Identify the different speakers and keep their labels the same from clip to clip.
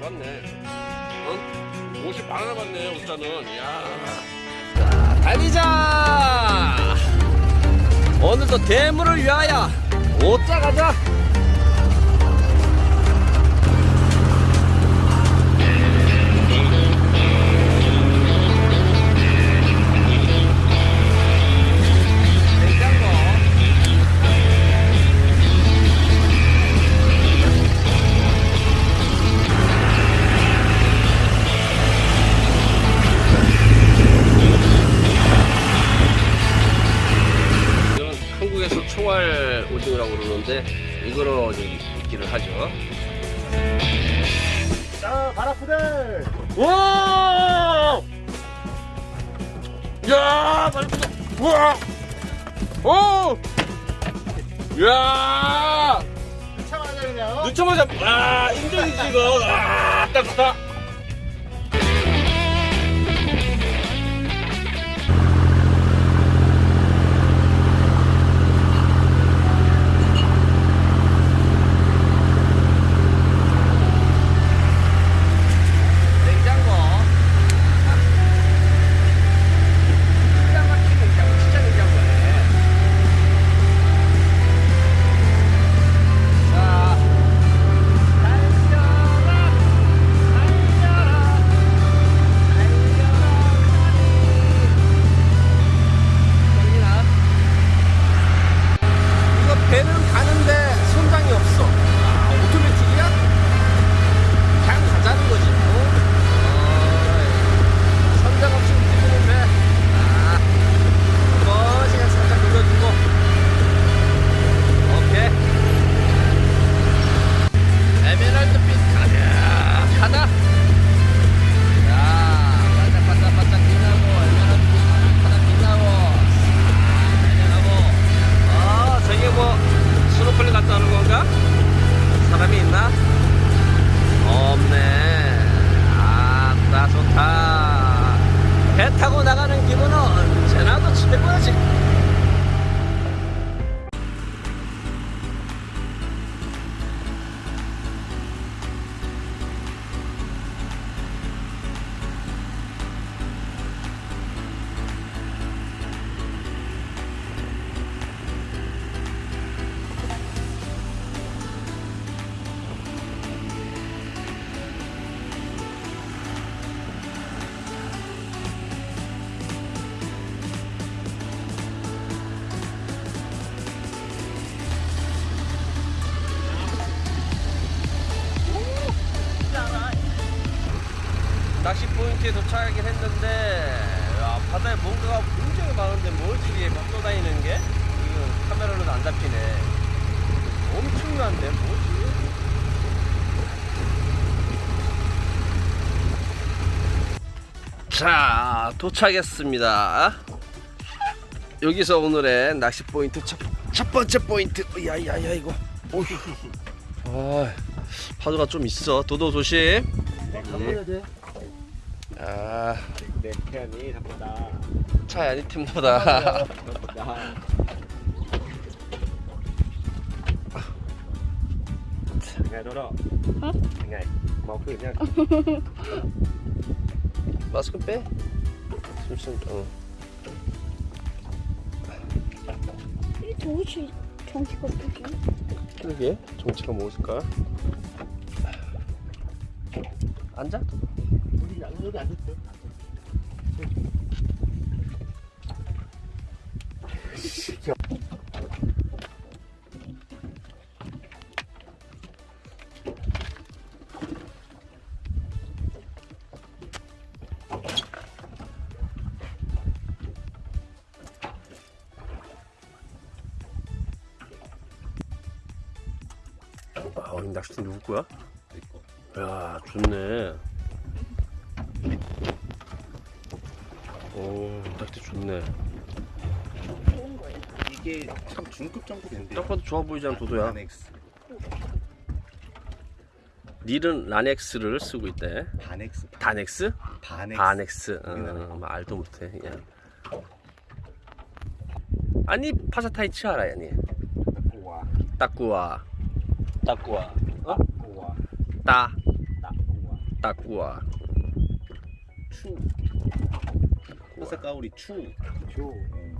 Speaker 1: 잡았네. 어? 옷이 많아 잡았네, 옷자는. 야. 자, 달리자! 오늘도 대물을 위하여 옷자 가자! 야!
Speaker 2: 참아야 그냥.
Speaker 1: 늦자마자 아, 인정이지 이거. 아, 딱 좋다. 도착하긴 했는데 야, 바다에 뭔가가 굉장히 많은데 뭐지 이게 막 떠다니는 게? 이거 카메라로는 안 잡히네. 엄청난데 뭐지? 자 도착했습니다. 여기서 오늘의 낚시 포인트 첫, 첫 번째 포인트. 야야야 이거. 오휴. 아, 파도가 좀 있어. 도도 조심.
Speaker 2: 돼.
Speaker 1: 아
Speaker 2: 네, 태연이 나쁘다.
Speaker 1: 차이 아니 팀보다
Speaker 2: đó. Ngày. Mau khử nha.
Speaker 1: 마스크 빼 숨쉬 어.
Speaker 3: 이 도대체 정치가 어떻게?
Speaker 1: 그러게 정치가 무엇일까 앉아
Speaker 2: 여기 앉았대.
Speaker 1: 아 우리 낚시팀 누구 거야 야 좋네 오 낚시 좋네
Speaker 3: 좋은 거예요.
Speaker 2: 이게 참 중급 정도 된대.
Speaker 1: 딱 봐도 좋아 보이지 않아 도도야
Speaker 2: 반엑스.
Speaker 1: 닐은 라넥스를 쓰고 있대
Speaker 2: 반엑스.
Speaker 1: 다넥스?
Speaker 2: 반엑스.
Speaker 1: 바넥스. 어, 말도 못해 야. 아니 파사타이치 알아야 니
Speaker 2: 우와.
Speaker 1: 따꾸와 따꾸와 어?
Speaker 2: 우와. 따딱 우와.
Speaker 1: 따꾸아
Speaker 4: 추. 그 호세 까우리 추.
Speaker 2: 추. 음.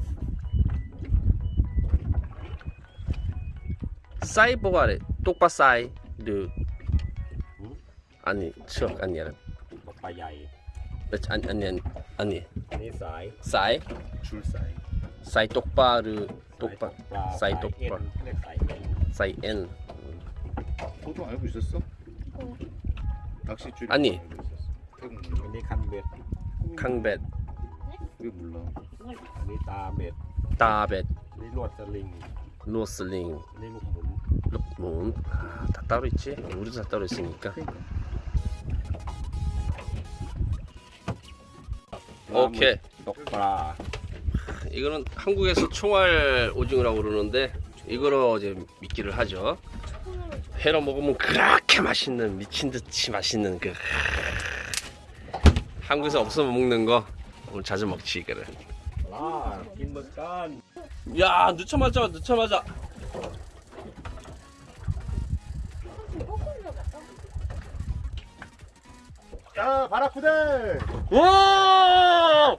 Speaker 1: 사이 보가래. 똑바 사이. 르. 아니 척
Speaker 2: 아니라 빠야이.
Speaker 1: 아니 아니 아니 아니.
Speaker 2: 사이.
Speaker 1: 사이?
Speaker 4: 줄 사이.
Speaker 1: 사이 똑바 르 똑바.
Speaker 2: 사이 똑바
Speaker 1: 사이 엔
Speaker 4: 너도 알고 있었어?
Speaker 3: 어.
Speaker 4: 낚싯줄
Speaker 1: 아니.
Speaker 4: 강배 강배 있었어. 태국
Speaker 2: อัน
Speaker 4: 몰라?
Speaker 2: นี้คันเบ็ด
Speaker 1: 강벳
Speaker 4: 왜 몰라?
Speaker 2: อันนี้ตาเบ็ด
Speaker 1: 따벳
Speaker 2: อันนี้ลวดสลิง
Speaker 1: 노슬링
Speaker 2: อันนี้ลูกหมุน
Speaker 1: 룩문 아, 다 따로 있지 우리도 다 따로 있으니까
Speaker 4: 그러니까.
Speaker 1: 오케이
Speaker 2: ตกปลา
Speaker 1: 이거는 한국에서 총알 오징어라고 그러는데 이거로 이제 미끼를 하죠 회로 먹으면 그렇게 맛있는 미친 듯이 맛있는 그 한국에서 없으면 먹는 거 오늘 자주 먹지 이거를
Speaker 2: 아, 와 김박간
Speaker 1: 야 늦자마자 늦자마자
Speaker 4: 야 바라쿠데
Speaker 1: 와!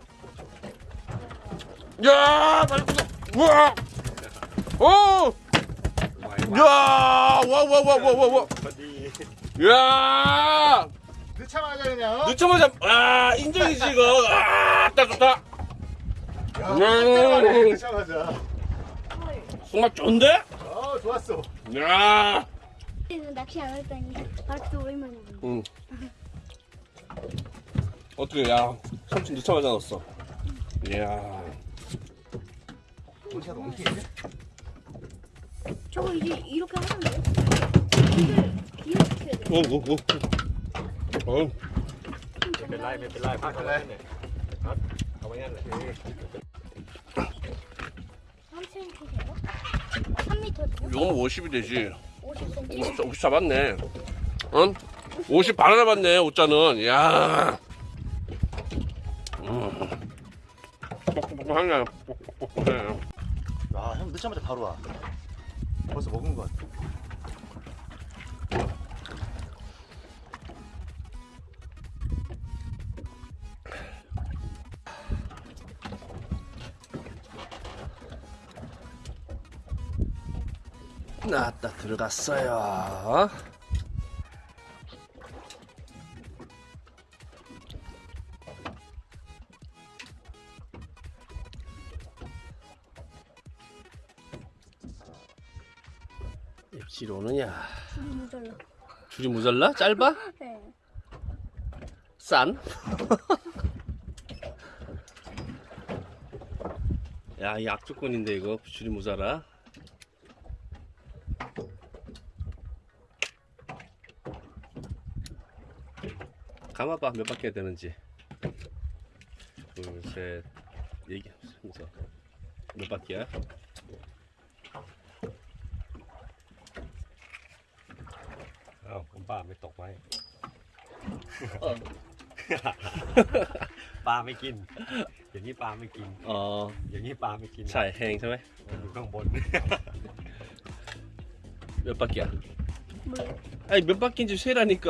Speaker 1: 야 바라쿠데
Speaker 2: 우와 오!
Speaker 1: 야! 와와와와와와 야!
Speaker 4: 늦자마자 그냥.
Speaker 1: 늦자마자 아, 인정이지 이거. 아, 딱 좋다.
Speaker 4: 야,
Speaker 1: 음.
Speaker 4: 늦자마자.
Speaker 1: 정말 좋은데?
Speaker 4: 어 좋았어.
Speaker 1: 야!
Speaker 3: 낚시 안 했다니 바로 오랜만에 보네.
Speaker 1: 응. 어떻게 야, 삼촌 늦자마자 넣었어. 이야.
Speaker 3: 저거 이제 이렇게 하면 돼요? 이걸 이렇게 해야 돼.
Speaker 1: 어, 어, 어. 어.
Speaker 2: ไม่เป็นไรไม่เป็นไรพักกันเลยเนี่ยครับเอาไว้งั้นเลย
Speaker 3: 3cm세요? 3m세요?
Speaker 1: 이거는 50이 되지.
Speaker 3: 50cm?
Speaker 1: 50, 50 잡았네. 응? 50 바로 잡았네, 오자는. 야. 음. 뻑뻑뻑하네. 뻑뻑뻑해.
Speaker 4: 아형 늦자마자 바로 와. 벌써 먹은 것 같아.
Speaker 1: 나왔다, 들어갔어요. 입질 오느냐?
Speaker 3: 줄이 모자라.
Speaker 1: 줄이 모자라? 짧아?
Speaker 3: 네.
Speaker 1: 싼? 야, 이 악조건인데 이거 줄이 모자라. 감아봐 몇 바퀴 해야 되는지. 둘, 셋, 얘기, 순서. 몇 바퀴야?
Speaker 2: เอ้าผมป้าไม่ตกไว้
Speaker 1: 어.
Speaker 2: ปลาไม่กิน อย่างนี้ปลาไม่กิน
Speaker 1: 어,
Speaker 2: อย่างนี้ปลาไม่กิน
Speaker 1: 잘 행, 처음에?
Speaker 2: อยู่ข้างบน
Speaker 1: 몇 바퀴야?
Speaker 3: 몰라.
Speaker 1: 아니 몇 바퀴인지 세라니까.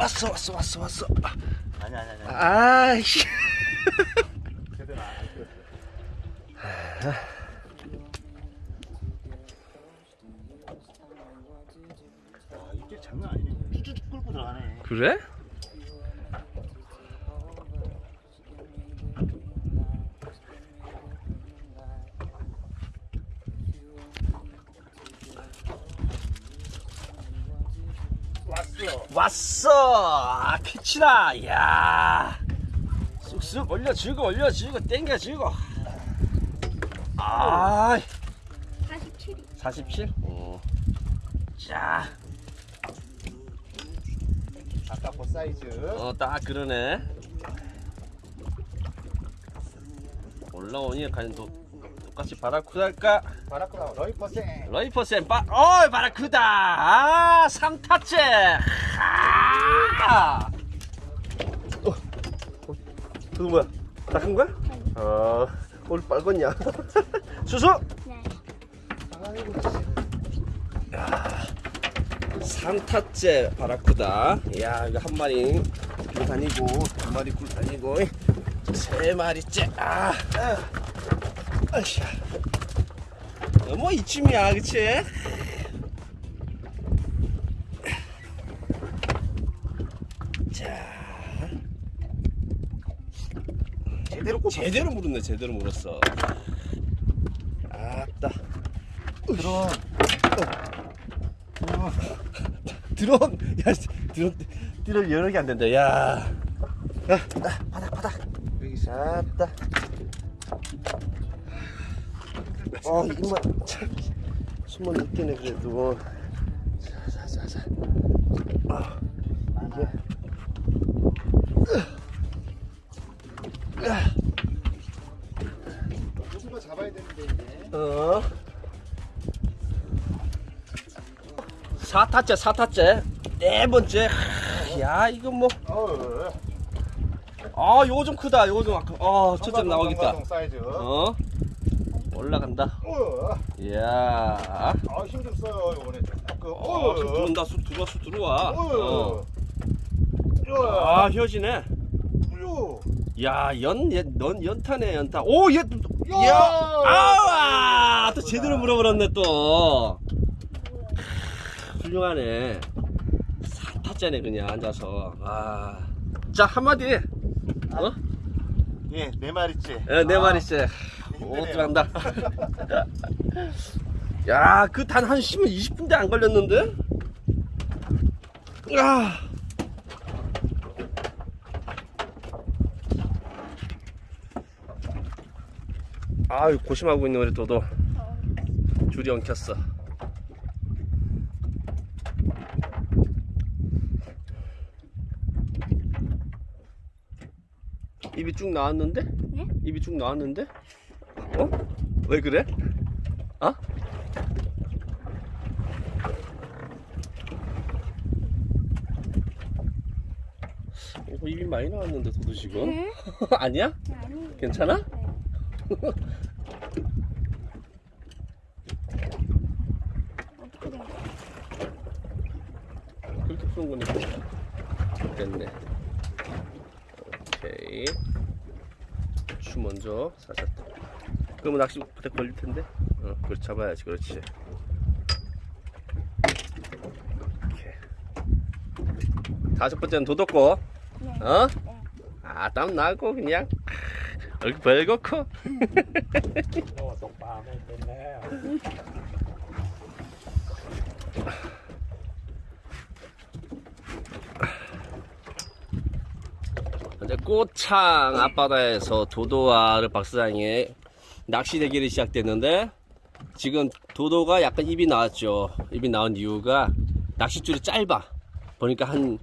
Speaker 1: 왔어, 왔어, 왔어, 왔어.
Speaker 4: 아니 아니 아니.
Speaker 1: 아이씨.
Speaker 4: 제대로 안 끓였어. 아 입질 장난 아니네. 쭉쭉 끌고 들어가네.
Speaker 1: 그래?
Speaker 4: 왔어.
Speaker 1: 왔어 아, 캐치다 야 쑥쑥 올려주고 올려주고 땡겨주고 아
Speaker 3: 47이.
Speaker 1: 47? 어. 자,
Speaker 4: 아까 그 사이즈.
Speaker 1: 어, 딱 그러네. 올라오니 또 똑같이 바라쿠다일까?
Speaker 4: 바라크라 러이 퍼센.
Speaker 1: 러이퍼센 빠, 어이 바라쿠다. 아, 3타째. 아. 어, 어, 그거 뭐야? 닦은 거야? 어, 오늘 빨갛냐? 수수.
Speaker 3: 네.
Speaker 1: 3타째 바라쿠다. 이야, 이거 한 마리 굴 다니고, 두 마리 굴 다니고, 세 마리째. 아, 아, 아이씨. 뭐 이쯤이야, 그치? 자,
Speaker 4: 제대로 꼽
Speaker 1: 제대로 물었네, 제대로 물었어. 아따.
Speaker 4: 드론.
Speaker 1: 드론 야 드론 띠를 여러 개 안 된다 야 야, 나, 바닥 바닥 여기 잡다 어 이만 참 숨은 느끼네 그래도 자자자자 아 이게
Speaker 4: 누가 잡아야 되는데 이제.
Speaker 1: 어 4타째 4타째 네 번째 야 이거 뭐. 아, 요거 좀 크다. 요거 좀 아까. 아, 나오겠다.
Speaker 4: 사이즈.
Speaker 1: 어? 올라간다.
Speaker 4: 어.
Speaker 1: 이야.
Speaker 4: 아, 힘좀 써요, 요번에. 그,
Speaker 1: 어, 수 들어온다. 수 들어와, 수 들어와. 어.
Speaker 4: 어.
Speaker 1: 아, 혀지네.
Speaker 4: 요.
Speaker 1: 야, 연, 연, 넌 연타네, 연타. 오, 얘,
Speaker 4: 야!
Speaker 1: 야! 아와! 또 제대로 물어버렸네, 또. 훌륭하네. 사타짜네, 그냥 앉아서. 아. 자, 한마디. 어?
Speaker 4: 예, 네 마리째.
Speaker 1: 예, 네
Speaker 4: 아,
Speaker 1: 마리째. 오. 들어간다. 야, 그 단 한 10분, 20분대 안 걸렸는데? 아. 아유, 고심하고 있는 우리 도도. 줄이 엉켰어. 입이 쭉 나왔는데?
Speaker 3: 네?
Speaker 1: 입이 쭉 나왔는데? 어? 왜 그래? 어? 어, 입이 많이 나왔는데 도도 지금?
Speaker 3: 네?
Speaker 1: 아니야?
Speaker 3: 아니.
Speaker 1: 괜찮아?
Speaker 3: 네.
Speaker 1: 그렇게 푸는 거니까 됐네 오케이 추 먼저 살짝 그러면 낚시 바닥 걸릴 텐데. 어, 그걸 잡아야지, 그렇지. 이렇게. 다섯 번째는 도덕고.
Speaker 3: 네.
Speaker 1: 어?
Speaker 3: 네.
Speaker 1: 아, 땀 나고 그냥. 얼굴 벌겋고. 꽃창 앞바다에서 도도와 르박스장의 낚시 대결이 시작됐는데 지금 도도가 약간 입이 나왔죠. 입이 나온 이유가 낚싯줄이 짧아. 보니까 한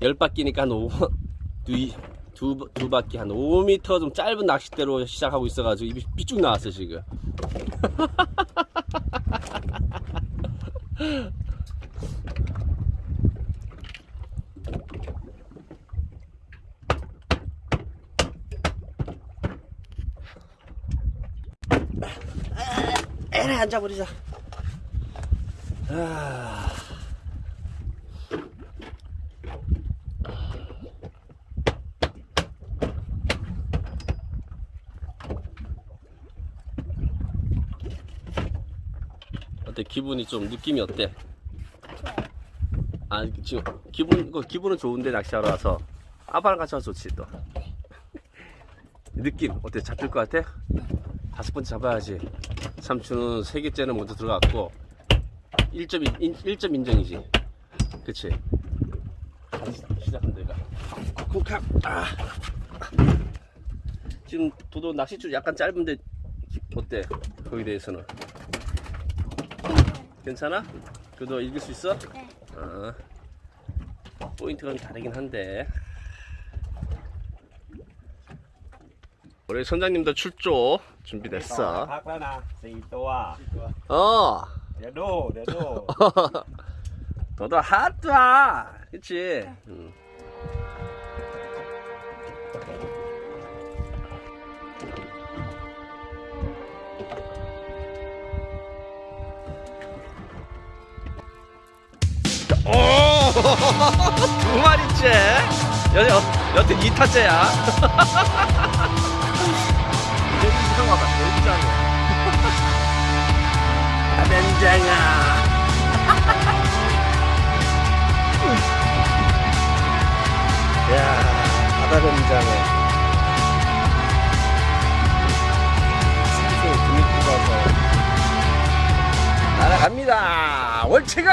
Speaker 1: 10바퀴니까 한 5, 두, 두, 두 바퀴 한 5m 좀 짧은 낚싯대로 시작하고 있어가지고 입이 삐쭉 나왔어 지금. 에라 앉아버리자. 아. 어때 기분이 좀 느낌이 어때? 아 지금 기분 그 기분은 좋은데 낚시하러 와서 아빠랑 같이 와서 좋지 또 느낌 어때 잡힐 것 같아? 다섯 번째 잡아야지 삼촌은 세 개째는 먼저 들어갔고 1점, 인, 1점 인정이지 그치 시작한다 얘가 쿡쿡 아. 지금 도도 낚싯줄 약간 짧은데 어때 거기에 대해서는 괜찮아? 그래도 이길 수 있어?
Speaker 3: 네.
Speaker 1: 어. 포인트가 좀 다르긴 한데 우리 선장님도 출조
Speaker 2: ต่อ
Speaker 1: 준비됐어
Speaker 2: พักแล้วนะสี่ตัว
Speaker 1: 어
Speaker 2: เดี๋ยวดูเดี๋ยวดู
Speaker 1: 너도 핫다 그치 응. 두 마리째. 여, 여, 여튼 2타째야.
Speaker 2: 굉장히.
Speaker 1: 아벤장아. 야, 바다뱀장어. 생생 금이 뽑아서 날아갑니다. 월체가.